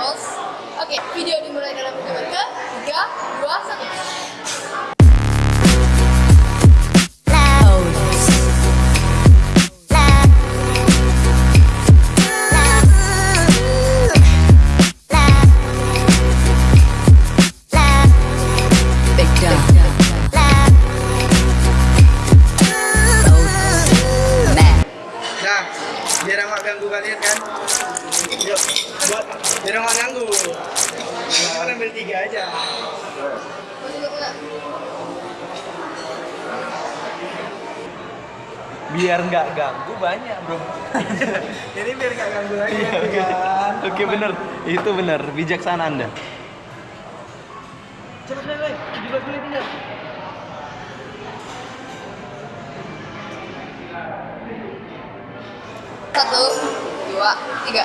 Oke, video dimulai dalam hitungan ke 3, 2, 1. Biar nggak ganggu banyak bro Ini biar nggak ganggu lagi Iya, oke. kan. oke bener itu bener bijaksana anda Cepat cepat, juga dulu tinggal. Satu, dua, tiga.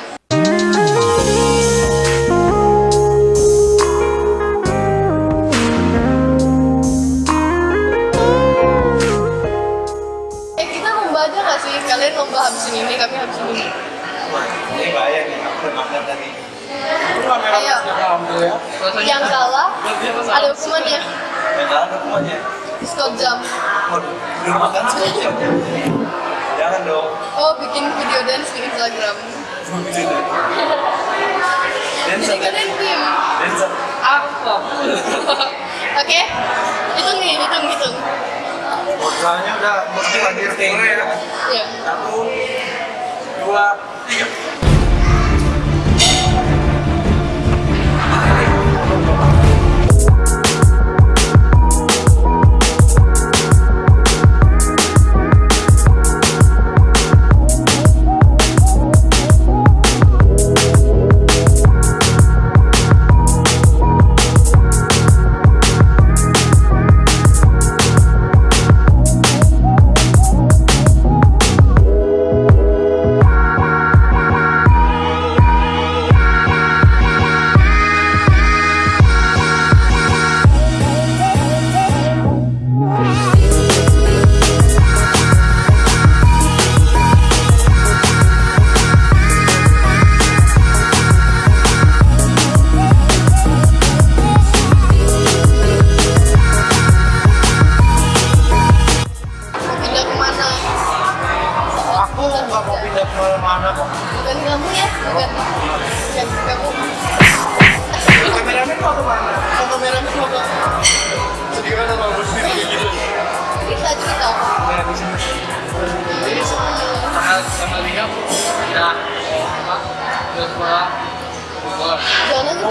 Udah makan sekejap jangan dong Oh bikin video dance di Instagram. dan Jadi kalian tim. dan Apa? Oke, hitung nih, hitung, hitung. Soalnya udah mesti hadir ya. Ya. Satu, dua,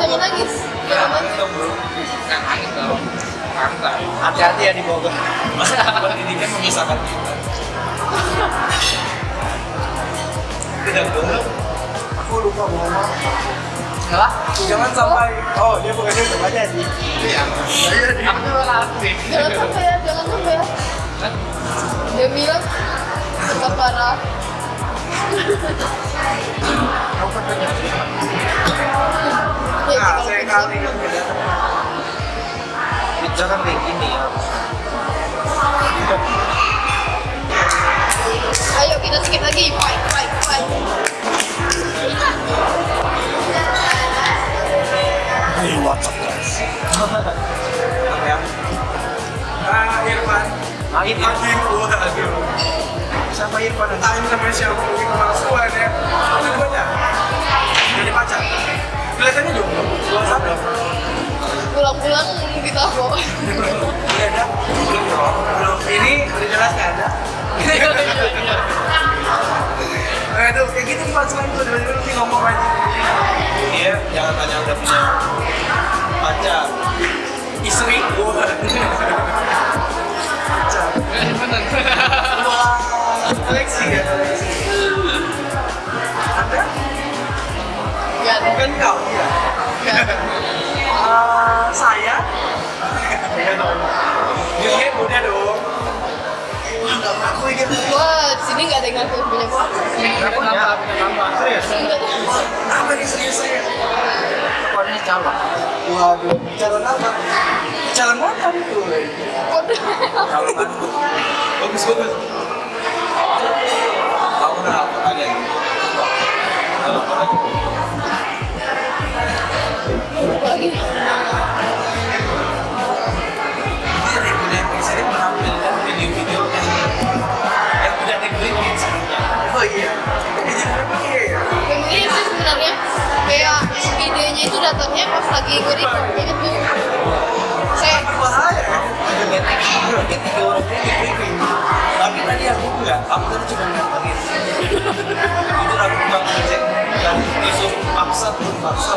Jangan nangis, jangan nangis. Jangan nangis. dong bro. Kan angin dong. Santai. Hati-hati ya di Bogor. Pendidikan memisahkan kita. tidak dulu Aku lupa mau ngomong. Salah? Jangan sampai. Oh, dia bukannya depannya sih. Iya. Iya. Aku malah aktif. Jangan sampai ya, jangan sampai ya. Dia bilang, tetap parah. Aku banyak. Ya, Nah, kalau saya bisa. kali kan. Jangan kayak gini ya. Ayo kita sedikit lagi, fight, fight, fight. Hey, what's up guys? Apa ya? Ah, Irfan. Ah, Irfan. Aduh. Siapa Irfan? Entah ini namanya siapa mungkin kemasukan ya. Banyak. Kelihatannya satu. Pulang-pulang kita bawa. Iya ada. Belum dong. Belum. Ini udah jelas nggak ada. Aduh, kayak gitu kemasukan tuh. Tiba-tiba nanti ngomong aja. dia jangan tanya udah punya pacar Istri. Wah. Pacar. Wah. Koleksi ya, koleksi. Gak ada, Bukan kau, ya? gak. Eh, saya? Iya dong. Dia muda dong. Nggak ngaku. Wah, di sini gak ada yang ngaku punya gua. Kenapa nambah? Nambah. Serius? Apa nih serius saya? Pokoknya calon. Waduh, calon apa? Calon mantan itu. Calon mantan. Bagus bagus. tahu nggak apa kalian kalau Ini berapa ya? Yang ini sih sebenarnya kayak idenya itu datangnya pas lagi. Saya Bahaya ya. Ada meeting, ada tiga orang ini. Tapi tadi aku enggak, aku tadi cuma. Itu aku bilang ngecek dan disuruh paksa paksa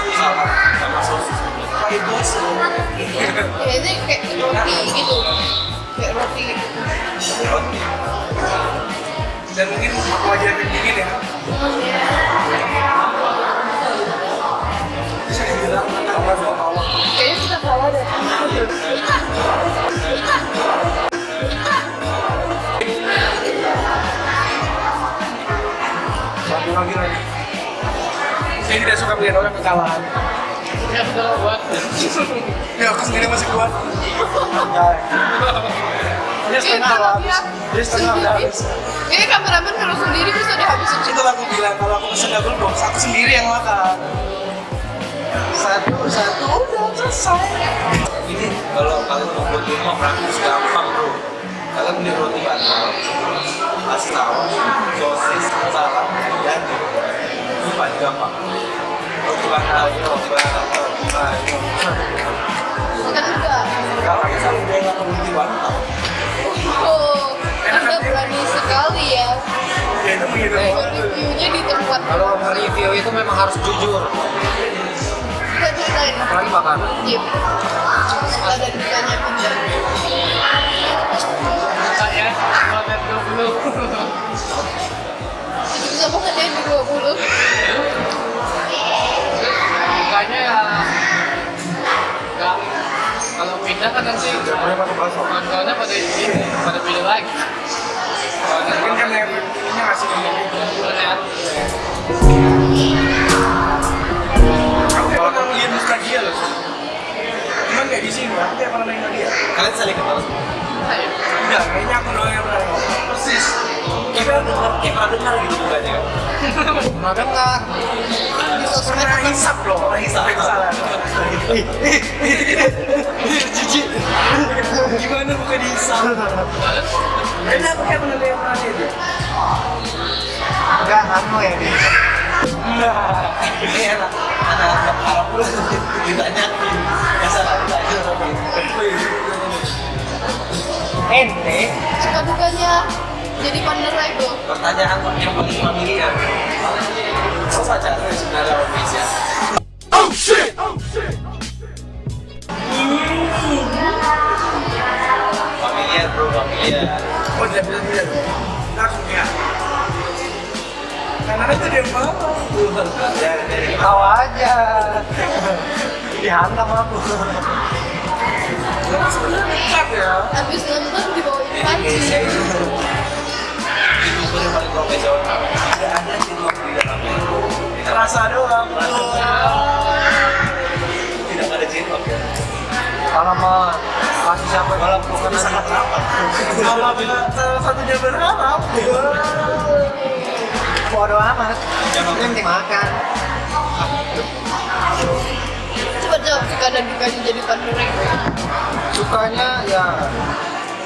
wajar dingin ya. Bisa dibilang apa sama Allah. Kayaknya kita salah deh. Satu lagi lagi. Saya tidak suka melihat orang kekalahan. Ya udah buat. Ya aku sendiri masih kuat. Dia setengah lah habis. Dia setengah udah habis. Ini kameramen kalau sendiri bisa dihabisin Itu aku bilang kalau aku pesen double box, aku sendiri yang makan. Satu, satu, udah selesai. Ini kalau kalian mau buat di rumah praktis gampang bro. Kalian beli roti bantal, kasih saus, sosis, salad, dan ini paling gampang. Roti bantal, roti bantal, roti enggak. Kalau kita udah nggak mau roti bantal, Oh, Anda berani sekali ya. Ya itu Eh. orang. Reviewnya di tempat Kalau nge-review itu memang harus jujur, kita ceritain. apalagi makanan. Jip. Suka dan dukanya pindah. Saya kalau dulu. pindah kan nanti masuk nontonnya pada ini pada pilih lagi. Mungkin kan yang ini gitu. Lihat. Aku pernah ngeliat nostalgia loh. Cuman kayak di sini, aku pernah main dia. kalian saling kenal. Saya. Enggak, kayaknya aku doang yang pernah. Persis. Pernah dengar, kayak pernah dengar gitu bukannya kan? Pernah dengar. Pernah hisap loh. Pernah hisap. Kesalahan. Jijik. Gimana bukan dihisap? Kayak pernah dia. Enggak, anu ya di. Ini anak anak anak Arab pula ditanyain, ya salah ditanya tapi Ente. suka dukanya jadi itu. pertanyaan yang paling familiar. Pacaran sebenarnya sama Indonesia? Familiar bro, familiar. Oh, dia mau. Dari Tahu aja. Dihantam aku. Habis nonton yang paling profesional. Ada. Terasa doang. Tidak ada cinlok ya. Kalau mau kasih siapa Malah bukan sangat rapat. Mama bilang salah satunya berharap. bodo amat. Jangan- Yang penting makan. Coba jawab suka dan dukanya jadi itu. Sukanya ya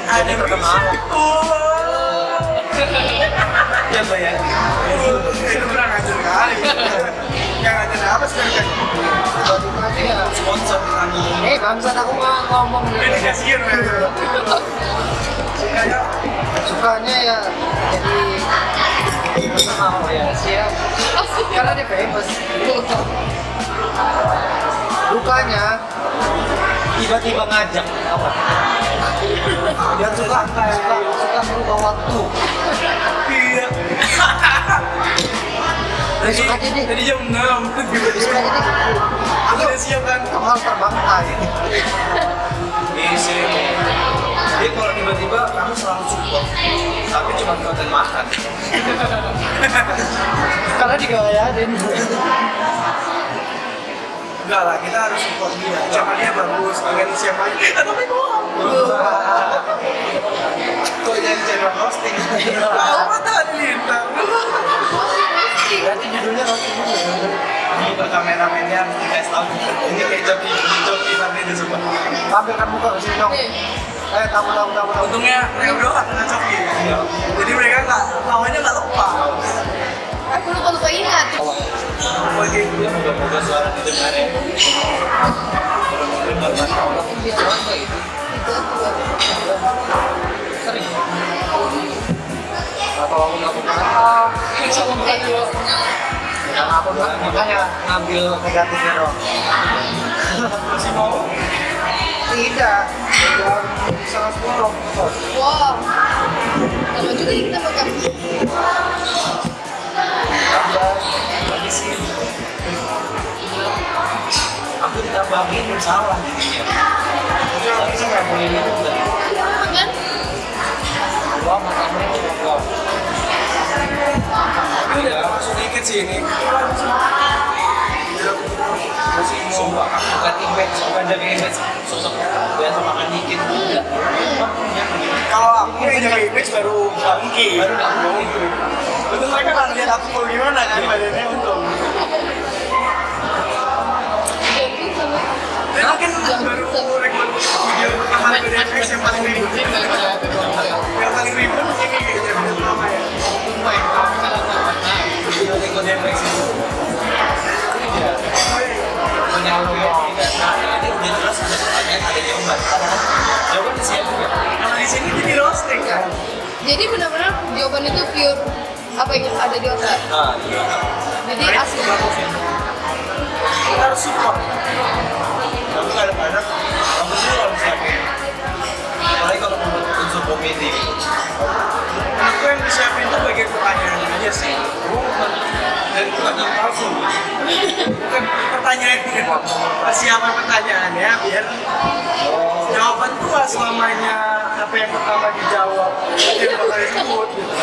Ada perkenalan. Ya bayangin. Itu kurang ajar kali. Yang ajar apa sekarang? Ya. Sponsor. Eh bangsat aku nggak ngomong Ini kasihan. Kayak Sukanya ya jadi terkenal ya siap. Karena dia famous. Dukanya tiba-tiba ngajak apa? Dia suka suka suka merubah waktu. Iya. Besok aja deh. Tadi jam 6 Besok aja deh. Aku udah siap kan Kamu harus terbang kai. Isi. Jadi kalau tiba-tiba kamu selalu support, tapi cuma konten makan. Karena digayarin. Enggak lah, kita harus support dia dia bagus, pengen siapa aja Tapi bohong Ini kayak joki joki tapi itu semua. Tampilkan muka ke sini dong. Eh, tamu tamu tamu tamu. Untungnya mereka berdua gak kena coki Jadi mereka gak, lawannya gak lupa aku lupa lupa ingat. Bagi Dia moga-moga suara didengar ya. Sering. Atau aku melakukan apa? Yang aku makanya ngambil negatifnya dong. masih mau Tidak. Setengah sepuluh. Wow. Lama juga kita makan. Aku ditambahin salah jadinya. Tapi saya nggak boleh minum kan. Makannya. Tapi udah masuk dikit sih ini. Sumpah, aku bukan image, bukan jaga image. Sosok biasa makan dikit. Enggak. Kalau aku yang jaga image baru gak mungkin. Baru nggak mungkin. Untung mereka gak ngeliat aku mau gimana kan badannya untung. Dan mungkin baru rekod video pertama dari FX yang paling ribut. Yang paling ribut pertanyaan, ada jawaban. Jawaban siap juga. Kalau di sini jadi roasting kan Jadi benar-benar jawaban itu pure apa yang ada di otak. Nah, iya. Jadi asli. Kita harus support Tapi kadang-kadang kamu sih kalau siapin apalagi kalau membuat unsur komedi Aku yang disiapin tuh bagian pertanyaan aja sih yang palsu. Bukan pertanyaan Persiapan pertanyaannya biar Jawaban tuh gak selamanya apa yang pertama dijawab yang bakal disebut gitu.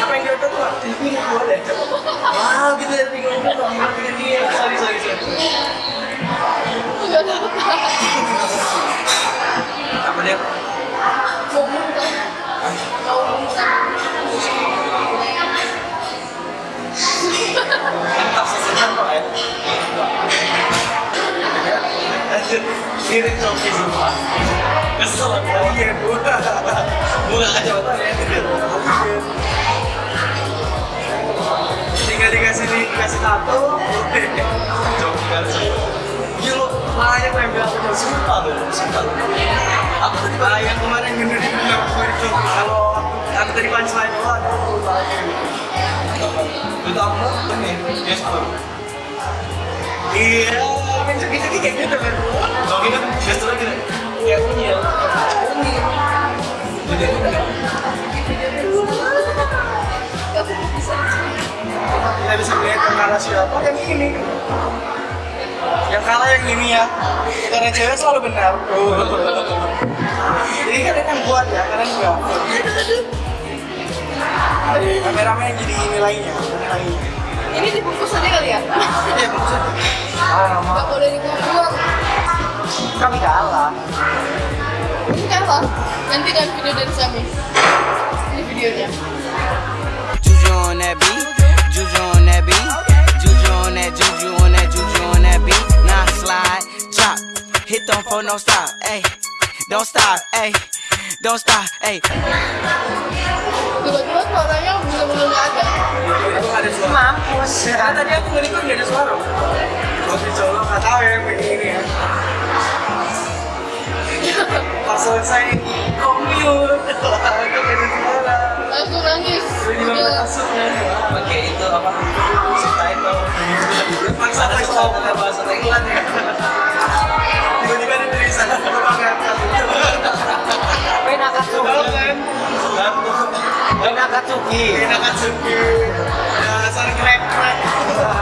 Apa yang kita tuh ini gue deh Wow gitu ya bingung mau pikir dia Sorry sorry sorry. Apa dia? Kesel aku Iya gue ya Tinggal dikasih dikasih tato. Kan Iya lo gue yang bilang aku Sumpah loh, sumpah loh Aku tadi ah, yang kemarin bener di di Jogja. Kalau aku, tadi punchline oh ada aku. Itu aku ini, yes bro Iya, kan joki-joki kayak gitu kan. Coki kan gestur lagi nih Kayak unyil Unyil Jadi Kita bisa kalah siapa yang ini. Yang kalah yang ini ya. Karena cewek selalu benar. Jadi kalian yang buat ya, kalian enggak. Kameramen yang jadi nilainya, nilainya. Ini dibungkus aja kali ya? Iya. Ah, Gak boleh dibuang. kami kalah. Ini kalah. Nanti kan video dari Sami. Ini videonya. Juju on that beat, juju on that beat, juju on that, juju on that, juju on that beat. Now slide, drop, hit them for no stop, ayy. Don't stop, ayy. Don't stop, ayy. Tiba-tiba suaranya bener-bener gak ada. Itu ada suara. Mampus. Karena tadi aku ngelikut nggak ada suara. Kalau dicolok nggak tahu ya yang begini ya. Pas selesai itu nggak ada suara. Langsung nangis. Di kasurnya. pakai itu apa subtitle Paksa ada stop. subtitle bahasa Thailand ya Tiba-tiba ada tulisan aku banget. Pena Katsuki. Tahu kan? dan tuh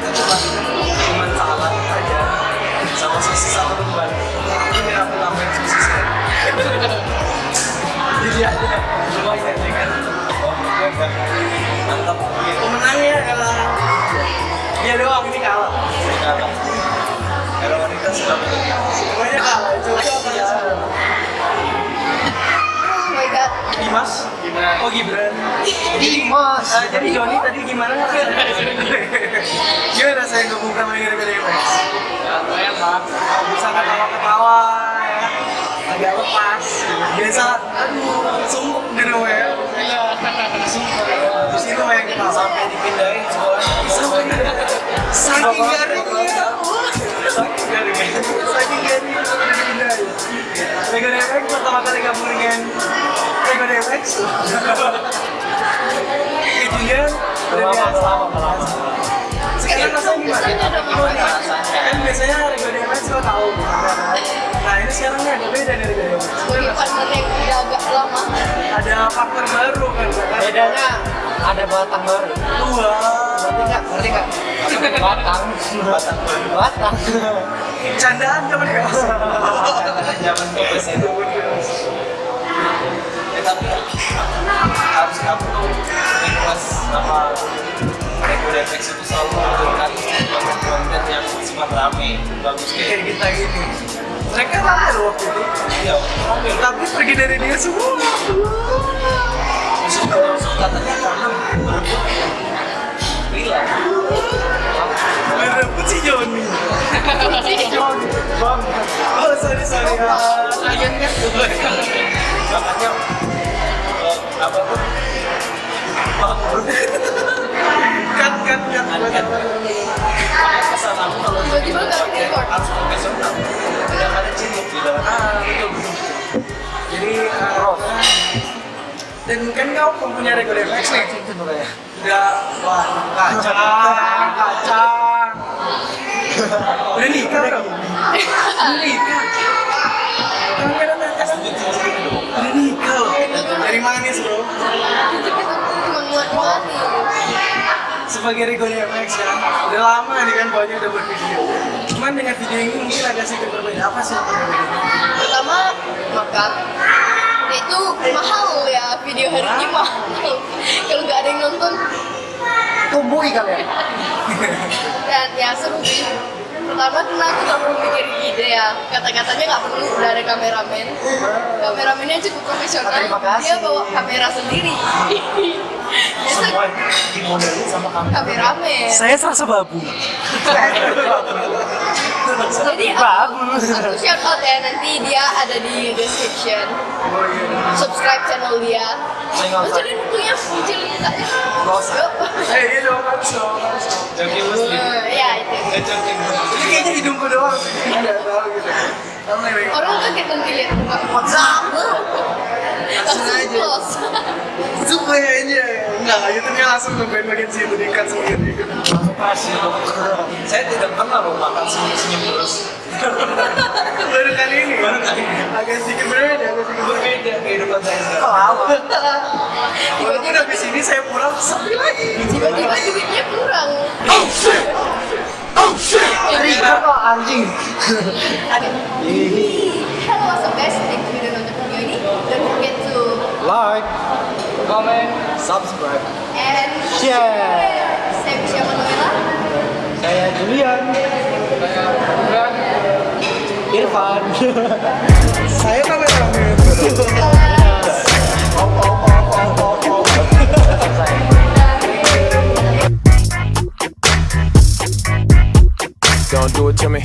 Semuanya kalah. Oh my god. Dimas? Oh Gibran. Dimas. Uh, jadi Joni tadi gimana? gimana saya gabung sama ini dari Mas? Lumayan lah. Bisa ketawa-ketawa. Ya. Agak lepas. Biasa. Aduh, sumpuk gitu ya. Terus itu yang kita sampai dipindahin sekolah. Sampai. Saking saking saking garingnya DMX pertama kali gabung dengan Rego DMX kejunya udah biasa sekarang rasanya gimana? Kan biasanya Rego DMX lo tahu nah ini sekarang nih agak beda dari DMX udah agak lama. ada faktor baru kan kan? Bedanya ada batang baru. Wah, Ngerti nggak? Ngerti nggak? Batang. batang Batang. candaan zaman ya. Zaman bebas itu ya tapi harus kamu tuh ikhlas sama Reguletex itu selalu menunjukkan konten-konten yang sifat rame bagus kayak kita gini. Mereka rame loh waktu itu. Iya. Rame tapi pergi dari dia semua. Katanya karena berebut bilang berebut si Joni Bang. oh sorry sorry Ah, Kalian kan makanya apa tuh kan kan kan makanya pesan aku kalau Tiba-tiba nggak pakai record. harus profesional tidak ada ah betul jadi ah, dan kan kau mempunyai Rego DMX nih tuh kayak. udah wah kacang kacang udah nikah udah nikah udah nikah loh dari manis bro? Sebagai Rigo DMX ya. Udah lama nih kan banyak udah bervideo cuman dengan video ini mungkin agak sedikit berbeda. Apa sih yang berbeda Pertama makan. Itu mahal ya video hari ini mahal. Kalau nggak ada yang nonton. Tumbuhi kalian. dan ya seru sih pertama karena aku nggak perlu mikir ide ya. Kata-katanya nggak perlu udah ada kameramen. Kameramennya cukup profesional. Dia bawa kamera sendiri. Biasa Dimodelin sama kameramen. Saya serasa babu jadi aku, aku shout out ya nanti dia ada di description. Subscribe channel dia. Terus jadi bukunya kecilin katanya Yuk. eh iya harus dong harus dong joki muslim. Ya itu. Eh ini kayaknya hidungku doang. Sih nggak tahu gitu. Orang kaget nanti lihat WhatsApp langsung aja. zoom kayaknya enggak YouTube-nya langsung ke bagian situ diikat sendiri. Langsung dong. saya tidak pernah loh makan senyum-senyum terus. Baru kali ini. Baru kali ini. agak sedikit berbeda agak sedikit berbeda. Kehidupan saya sekarang. Lama. walaupun habis ini saya pulang sepi lagi. tiba-tiba duitnya kurang. Trigger kok anjing. Hello, what's up guys? Thank you udah like, comment, subscribe, and share. Saya bisa Manuela. Saya Julian. Saya Bukan. Irfan. Saya Manuela. Oh, oh, oh, oh, oh. Don't do it to me.